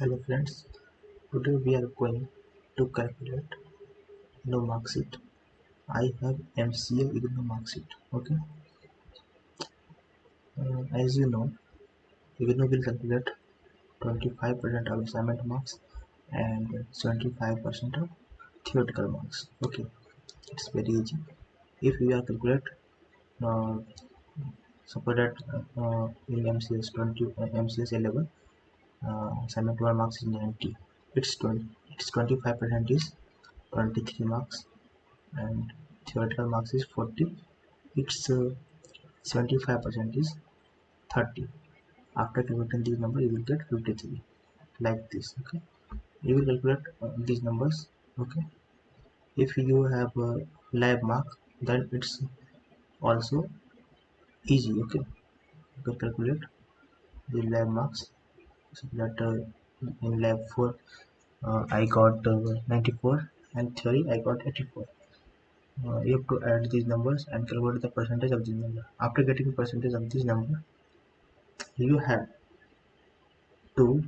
hello friends today we are going to calculate no mark sheet i have mca igno mark sheet okay uh, as you know igno will calculate 25% of assignment marks and 75% of theoretical marks okay it's very easy if we are calculate uh, suppose that uh, in mcs 20 uh, mcs 11 uh, 1 marks is 90 it's 20 it's 25 percent is 23 marks and theoretical marks is 40 it's uh, 75 percent is 30 after calculating these numbers you will get 53 like this okay? You will calculate uh, these numbers okay? If you have a lab mark then it's also easy okay? You can calculate the lab marks that uh, in lab 4 uh, I got uh, 94 and theory I got 84 uh, you have to add these numbers and calculate the percentage of this number after getting percentage of this number you have to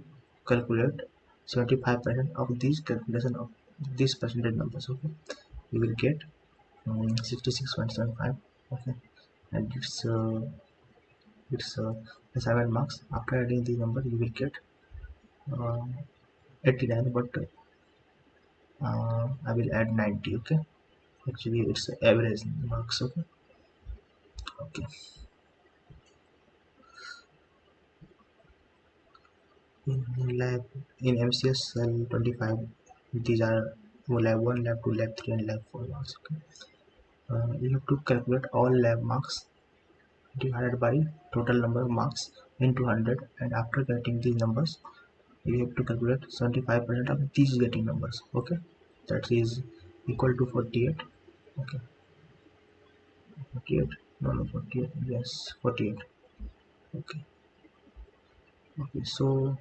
calculate 75% of this calculation of these percentage numbers okay? You will get um, 66.75 okay? And it's uh, it's uh, 7 marks. After adding the number you will get uh, 89 but uh, I will add 90 okay? Actually it's average marks okay? Okay. In lab in MCS cell 25 these are lab 1 lab 2 lab 3 and lab 4 marks okay? Uh, you have to calculate all lab marks divided by total number of marks into 100 and after getting these numbers you have to calculate 75 percent of these getting numbers okay? That is equal to 48 okay? 48 no no 48 yes 48 okay? Okay so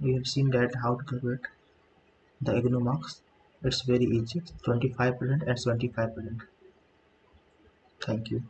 we have seen that how to calculate the IGNOU marks. It's very easy 25 percent and 75 percent. Thank you